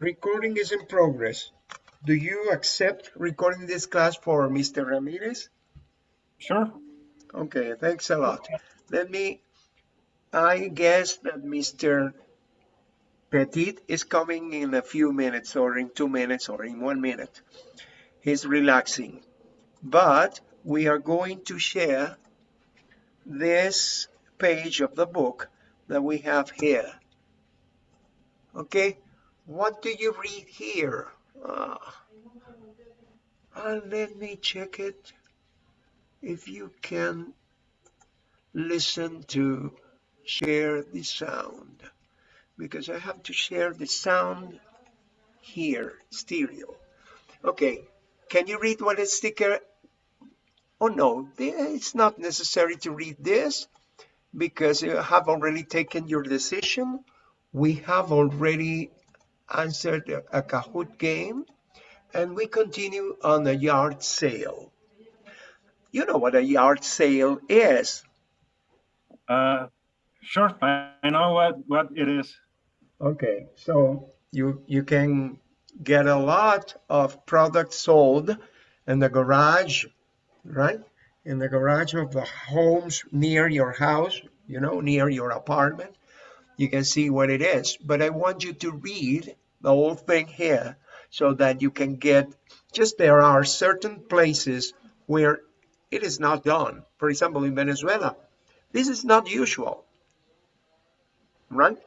recording is in progress. Do you accept recording this class for Mr. Ramirez? Sure. Okay, thanks a lot. Let me, I guess that Mr. Petit is coming in a few minutes or in two minutes or in one minute. He's relaxing. But we are going to share this page of the book that we have here. Okay, what do you read here? Uh, uh, let me check it. If you can listen to share the sound because I have to share the sound here, stereo. Okay, can you read what is sticker? Oh no, it's not necessary to read this because you have already taken your decision. We have already answered a Kahoot game and we continue on a yard sale. You know what a yard sale is. Uh, sure, I know what, what it is. Okay, so you you can get a lot of products sold in the garage, right? In the garage of the homes near your house, you know, near your apartment. You can see what it is. But I want you to read the whole thing here so that you can get just there are certain places where it is not done. For example, in Venezuela, this is not usual, right?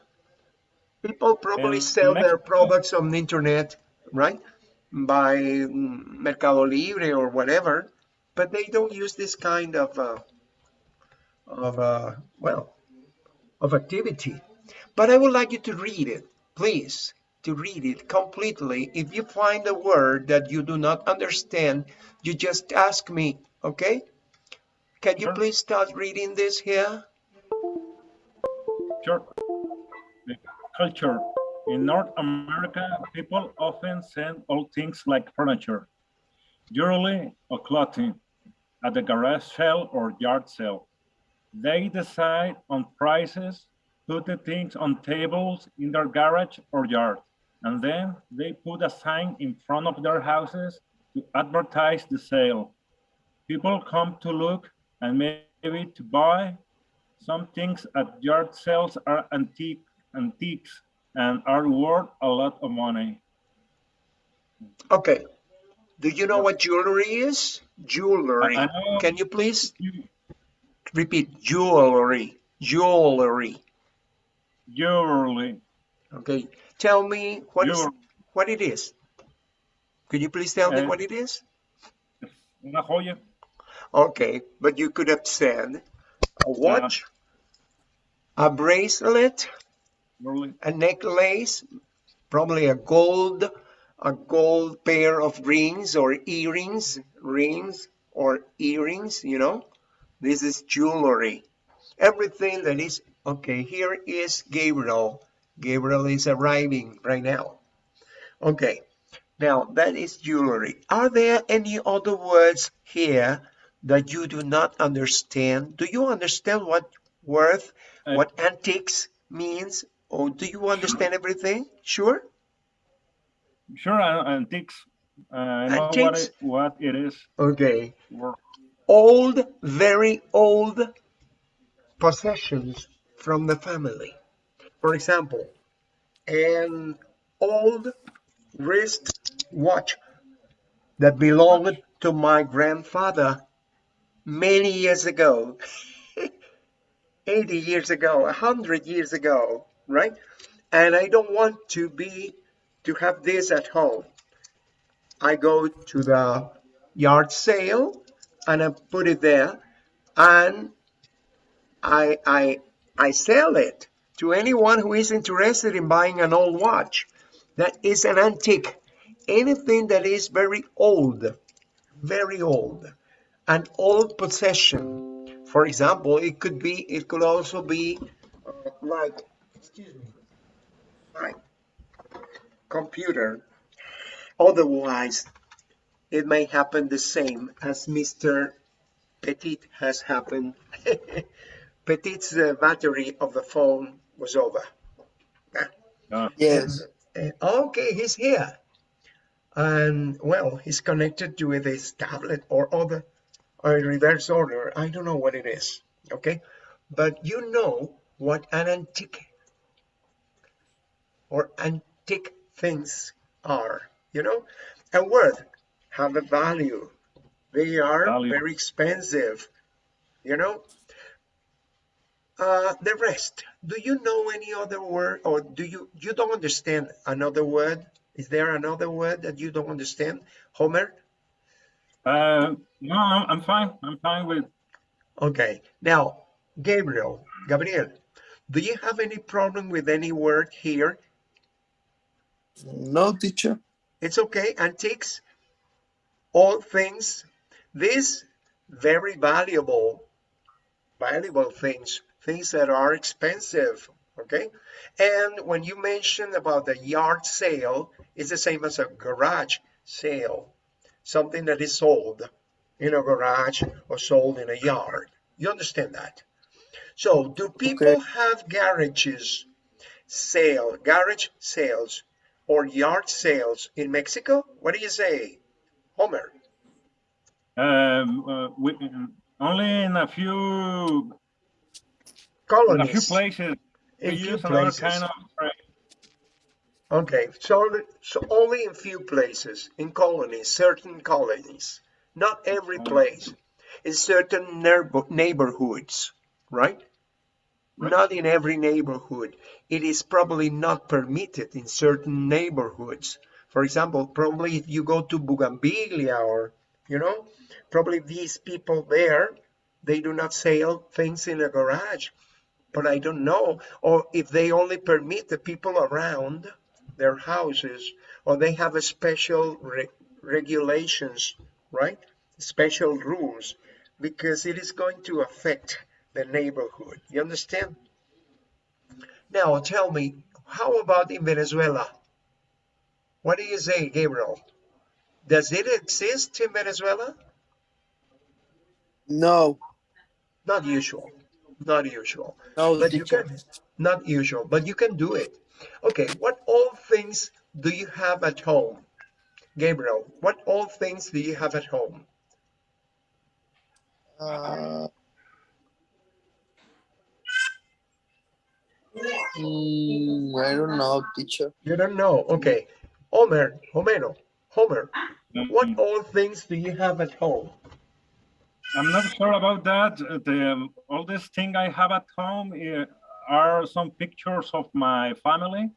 People probably And sell their products on the internet, right? By Mercado Libre or whatever, but they don't use this kind of, uh, of uh, well, of activity. But I would like you to read it, please, to read it completely. If you find a word that you do not understand, you just ask me, okay? Can you Sure. please start reading this here? Sure. Culture. In North America, people often send old things like furniture, jewelry, or clothing at the garage sale or yard sale. They decide on prices, put the things on tables in their garage or yard, and then they put a sign in front of their houses to advertise the sale. People come to look and maybe to buy. Some things at yard sales are antique, antiques and are worth a lot of money. Okay. Do you know what jewelry is? Jewelry. Can you please repeat jewelry? Jewelry. jewelry, Okay. Tell me what is what it is. Could you please tell me Uh, what it is? una joya, Okay, but you could have said a watch, a bracelet, jewelry, a necklace, probably a gold, a gold pair of rings or earrings, rings or earrings, you know. This is jewelry. Everything that is, okay, here is Gabriel. Gabriel is arriving right now. Okay, now that is jewelry. Are there any other words here that you do not understand? Do you understand what worth, Uh, what antiques means? Or do you understand everything? Sure? sure, uh, antiques. Uh, I know what Antiques? it, what it is. Okay. Worth. Old, very old possessions from the family. For example, an old wrist watch that belonged to my grandfather many years ago, 80 years ago, 100 years ago, right? And I don't want to be, to have this at home. I go to the yard sale and I put it there and I, I, I sell it to anyone who is interested in buying an old watch. That is an antique. Anything that is very old, very old, an old possession. For example, it could be, it could also be like, excuse me, my computer. Otherwise, it may happen the same as Mr. Petit has happened. Petit's uh, battery of the phone was over. Uh, Yes. Uh, okay, he's here. And well, he's connected to this tablet or other or reverse order. I don't know what it is. Okay, but you know what an antique or antique things are. You know, a word have a value. They are Value. very expensive. You know, uh, the rest, do you know any other word or do you, you don't understand another word? Is there another word that you don't understand? Homer? Uh, no, I'm, I'm fine. I'm fine with. Okay. Now, Gabriel, Gabriel, do you have any problem with any word here? No, teacher. It's okay. Antiques, all things, these very valuable, valuable things, things that are expensive. Okay. And when you mention about the yard sale, it's the same as a garage sale, something that is sold in a garage or sold in a yard. You understand that? So, do people Okay. have garages sale, garage sales, or yard sales in Mexico? What do you say, Homer? Um, uh, we, only in a few in a few places we In few use places. kind of. Okay, so, so only in few places, in colonies, certain colonies, not every place, in certain neighbor- neighborhoods, right? Right. Not in every neighborhood. It is probably not permitted in certain neighborhoods. For example, probably if you go to Bougainvillea or, you know, probably these people there, they do not sell things in a garage. But I don't know, or if they only permit the people around their houses, or they have a special re- regulations, right? Special rules, because it is going to affect the neighborhood. You understand? Now tell me, how about in Venezuela? What do you say, Gabriel? Does it exist in Venezuela? No, Not usual. Not usual. no, But you can, not usual, but you can do it. Okay, what all things do you have at home? Gabriel, what all things do you have at home? Uh, mm, I don't know, teacher. You don't know. Okay. Homer, Homero, Homer, what Um, all things do you have at home? I'm not sure about that. Uh, The oldest thing I have at home uh, are some pictures of my family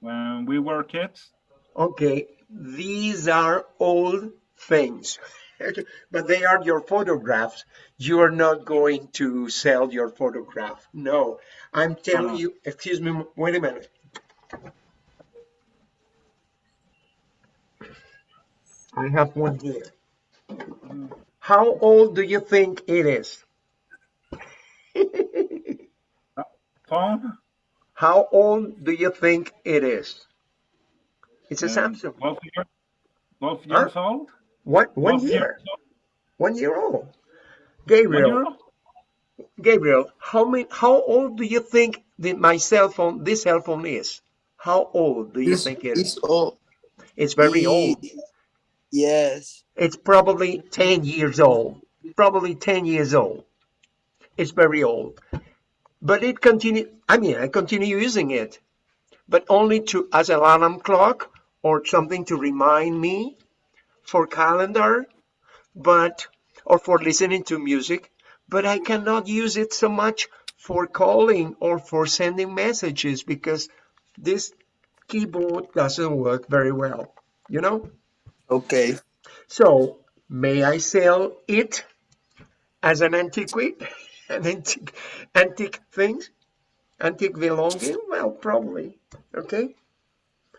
when we were kids. Okay, these are old things, but they are your photographs. You are not going to sell your photograph. No, I'm telling Uh-huh. you, excuse me, wait a minute. I have one here. How old do you think it is? Phone, How old do you think it is? It's a um, Samsung. 12, year, 12 Huh? years old. What? One 12 year. years old. One year old. One Gabriel, year old? Gabriel, how many, how old do you think that my cell phone, this cell phone is? How old do you It's, think it is? it's old. It's very old. Yes. It's probably 10 years old. Probably 10 years old. It's very old. But it continue, I mean, I continue using it, but only to, as an alarm clock or something to remind me for calendar, but, or for listening to music, but I cannot use it so much for calling or for sending messages because this keyboard doesn't work very well, you know? Okay. So, may I sell it as an antiquity? An antique, antique things? Antique belonging? Well, probably. Okay.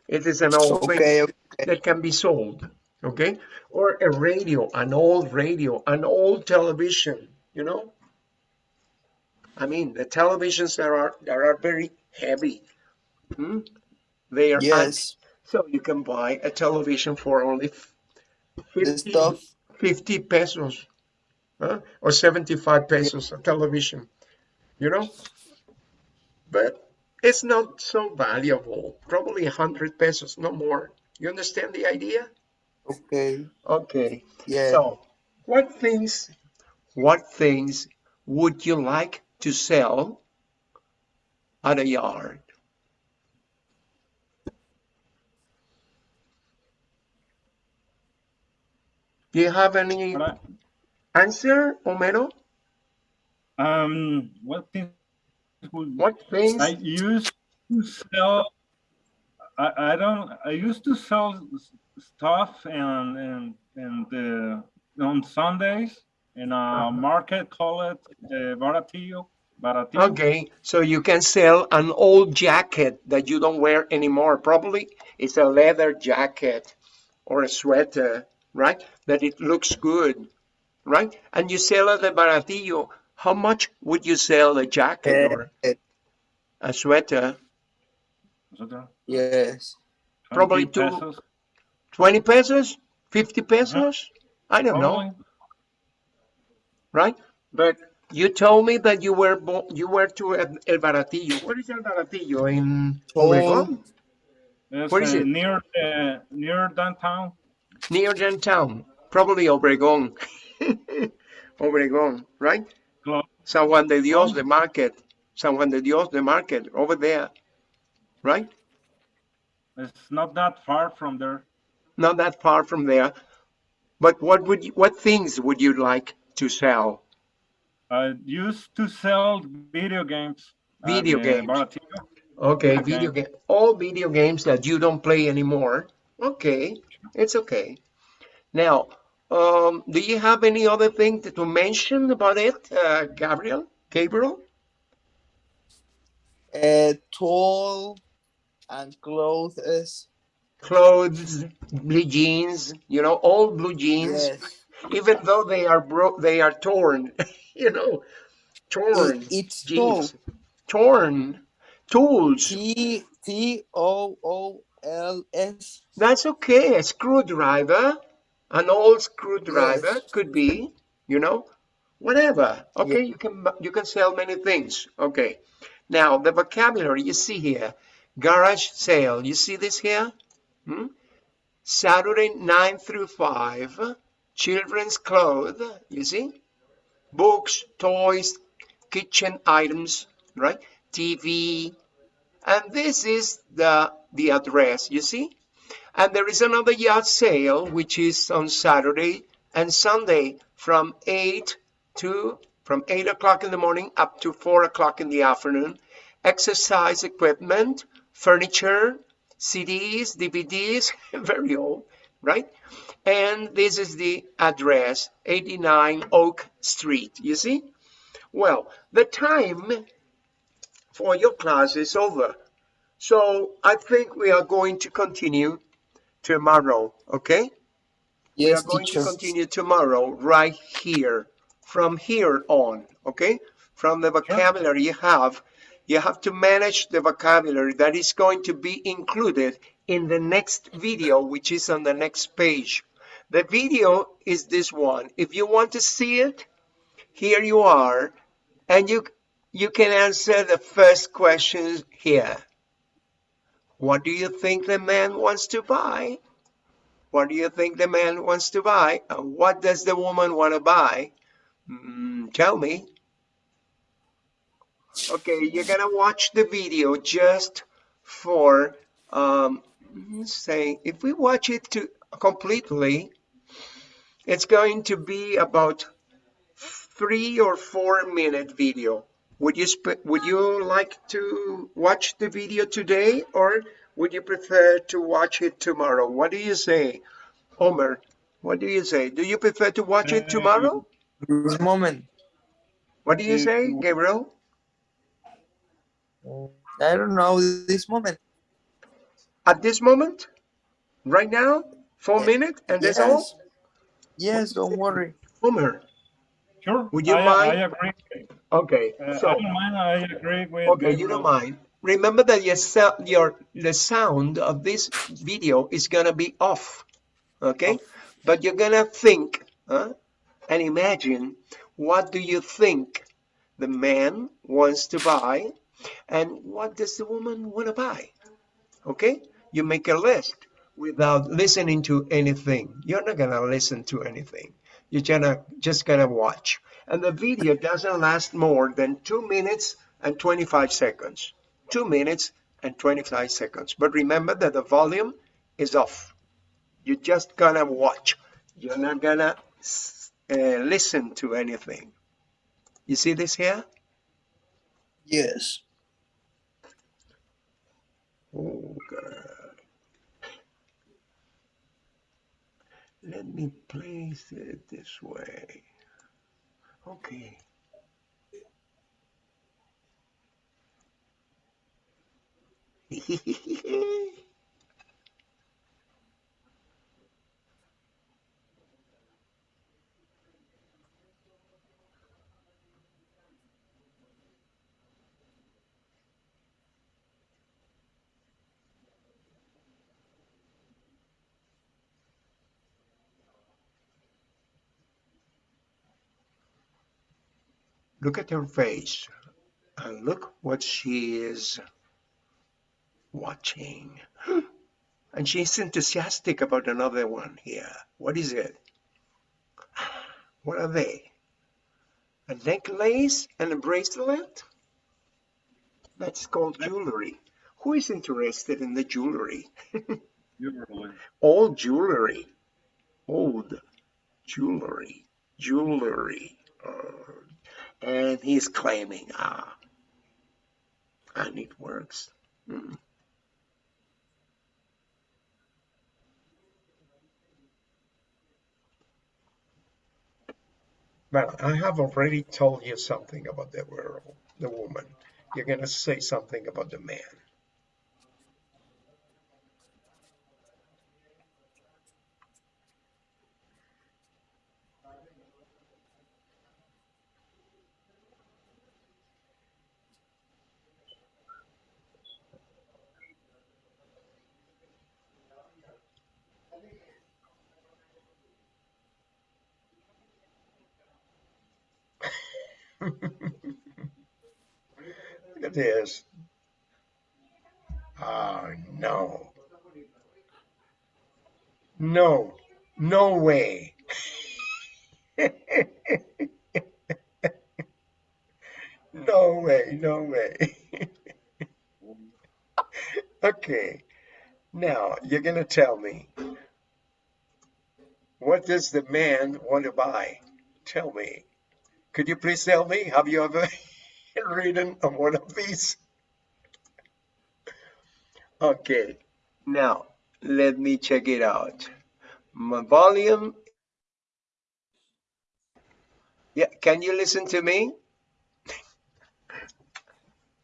It is an old thing Okay. Okay. that can be sold. Okay. Or a radio, an old radio, an old television, you know? I mean, the televisions that are, that are very heavy. hmm? They are Yes. So you can buy a television for only 50, 50 pesos huh? or 75 pesos a television, you know? But it's not so valuable. Probably a hundred pesos, no more. You understand the idea? Okay. Okay. Yeah. So, what things, what things would you like to sell at a yard? Do you have any I- answer, Homero? Um, what things would What things? I used to sell? I, I don't. I used to sell stuff and and and uh, on Sundays in a Uh-huh. market called uh, Baratillo. Baratillo. Okay, so you can sell an old jacket that you don't wear anymore. Probably it's a leather jacket or a sweater, right? That it looks good, right? And you sell at the Baratillo. How much would you sell a jacket or Eh, a sweater? etcétera. Yes. Probably 20 two- pesos, 20 pesos? 50 pesos? I don't know, right? But you told me that you were you were to El El Baratillo. Where is El Baratillo? In Obregón? It's, Where is uh, it? Near uh, near downtown. Near downtown, probably Obregón. Obregón, right? Close. San Juan de Dios, the market. San Juan de Dios, the market, over there, right? It's not that far from there. Not that far from there. But what would you, what things would you like to sell? I used to sell video games. Video games. Okay, Okay. video game, all video games that you don't play anymore. Okay, it's okay. Now, um, do you have any other thing to, to mention about it, uh, Gabriel? Gabriel? Uh, tall and clothes. clothes, blue jeans, you know, old blue jeans, Yes. even though they are broke, they are torn, you know, torn It- it's jeans, torn tools. T T O O L S. That's okay. A screwdriver, an old screwdriver Yes. could be, you know, whatever. Okay, you can you can sell many things. Okay. Now the vocabulary you see here, garage sale. You see this here? Hmm? Saturday nine through five, children's clothes. You see, books, toys, kitchen items, right? TV, and this is the the address. You see. And there is another yard sale, which is on Saturday and Sunday from 8 to from 8 o'clock in the morning up to 4 o'clock in the afternoon. Exercise equipment, furniture, CDs, DVDs, very old, right? And this is the address, 89 Oak Street. You see? Well, the time for your class is over. So I think we are going to continue tomorrow, okay? Yes, we are going teacher. to continue tomorrow right here, from here on, okay? From the vocabulary you have, you have to manage the vocabulary that is going to be included in the next video, which is on the next page. The video is this one. If you want to see it, here you are, and you you can answer the first questions here. What do you think the man wants to buy? What do you think the man wants to buy? And what does the woman want to buy? Mm, tell me. Okay, you're gonna watch the video just for um, say if we watch it to completely, it's going to be about three or four minute video. Would you sp- would you like to watch the video today or would you prefer to watch it tomorrow? What do you say, Homer? What do you say? Do you prefer to watch it tomorrow? This moment. What do you say, Gabriel? I don't know this moment. At this moment? Right now? Four Ye- minutes? And that's all? Yes. Yes, don't worry. Homer. Sure. Would you I, mind? I agree. Okay. Uh, I So don't mind. I agree with. Okay, you don't mind. Remember that your, your the sound of this video is gonna be off, okay? But you're gonna think huh? and imagine what do you think the man wants to buy, And what does the woman want to buy? Okay, you make a list without listening to anything. You're not gonna listen to anything. You're gonna just gonna watch. And the video doesn't last more than two minutes and 25 seconds. Two minutes and 25 seconds. But remember that the volume is off. You're just gonna watch. You're not gonna uh, listen to anything. You see this here? Yes. Oh, God. Let me place it this way. Okay. Look at her face and look what she is watching. And she's enthusiastic about another one here. What is it? What are they? A necklace and a bracelet? That's called jewelry. Who is interested in the jewelry? Usually. Old jewelry. Old jewelry. Jewelry. Uh, and he's claiming, ah, and it works. Hmm. Well, I have already told you something about the girl, the woman. You're going to say something about the man. Look at this. Oh, no. No, no way. no way, no way. okay, now you're going to tell me what does the man want to buy? Tell me. Could you please tell me? Have you ever written on one of these? Okay, now let me check it out. My volume. Yeah, can you listen to me?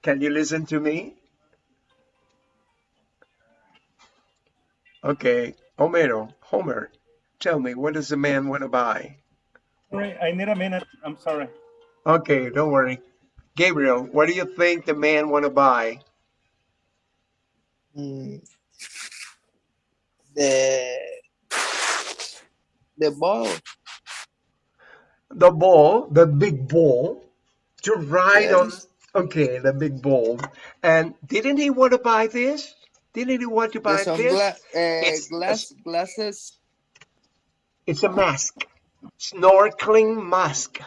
Can you listen to me? Okay, Homero, Homer, tell me, what does the man want to buy? Sorry, I need a minute. I'm sorry. Okay, don't worry. Gabriel, what do you think the man want to buy? Mm. The the ball. The ball, the big ball, to ride on. Okay, the big ball. And didn't he want to buy this? Didn't he want to buy this? sungla- uh, It's- glass glasses. It's a mask, snorkeling mask,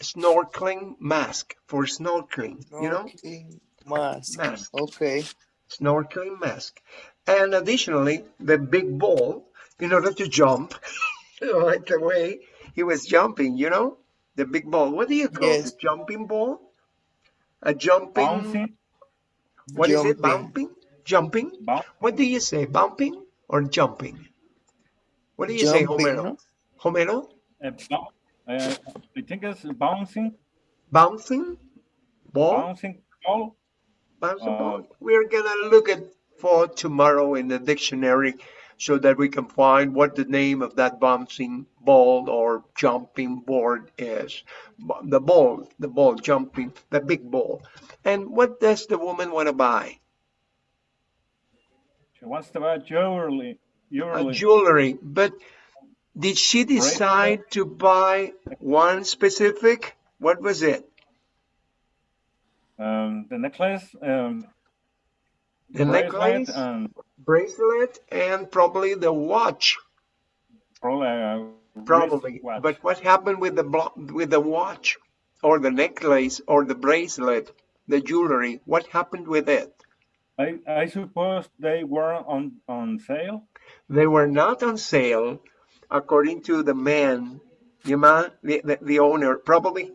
snorkeling mask for snorkeling. You know, mask. Mask. Okay. snorkeling mask. And additionally, the big ball in order to jump, like the way he was jumping. You know, the big ball. What do you call Yes. the jumping ball? A jumping. Bouncing, Jumping. What is it? Jumping. Bumping? Jumping? bounce, What do you say? Bumping or jumping? What do you say, Homero? no? Homero? uh, bou- uh, I think it's bouncing, Bouncing? Ball? bouncing ball. Bouncing Uh, ball. We're gonna look at for tomorrow in the dictionary so that we can find what the name of that bouncing ball or jumping board is. The ball, the ball jumping, the big ball. And what does the woman want to buy? She wants to buy jewelry. Jewelry. jewelry. But did she decide to buy one specific? What was it? Um, the necklace, um, The bracelet, necklace, and bracelet, and probably the watch. probably uh, wrist Probably. watch. But what happened with the with the watch, or the necklace, or the bracelet, the jewelry? What happened with it? I, I suppose they were on, on sale. They were not on sale, according to the man, the man, the, the, the owner, probably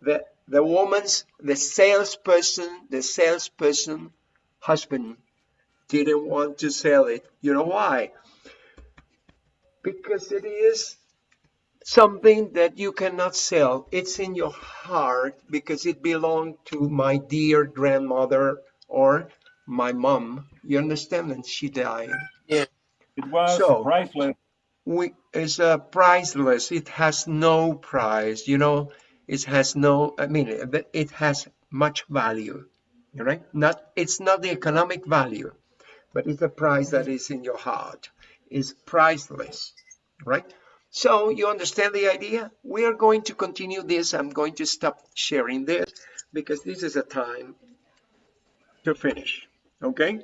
the the woman's, the salesperson, the salesperson husband didn't want to sell it. You know why? Because it is something that you cannot sell. It's in your heart because it belonged to my dear grandmother or my mom. You understand? And she died. Yeah. It was So- priceless. we it's uh, priceless it has no price you know it has no i mean it- it has much value right not it's not the economic value but it's a price that is in your heart is priceless right so you understand the idea we are going to continue this i'm going to stop sharing this because this is a time to finish okay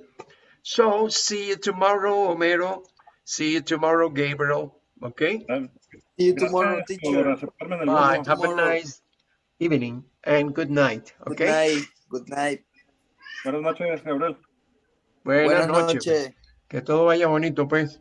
so see you tomorrow homero See you tomorrow, Gabriel. Okay? Um, See you tomorrow, teacher. aceptarme en el Bye. grupo. Have a nice evening and good night. Okay? Good Okay? night. Good night. Buenas noches, Gabriel. Buenas Buenas noches. noches. Que todo vaya bonito, pues.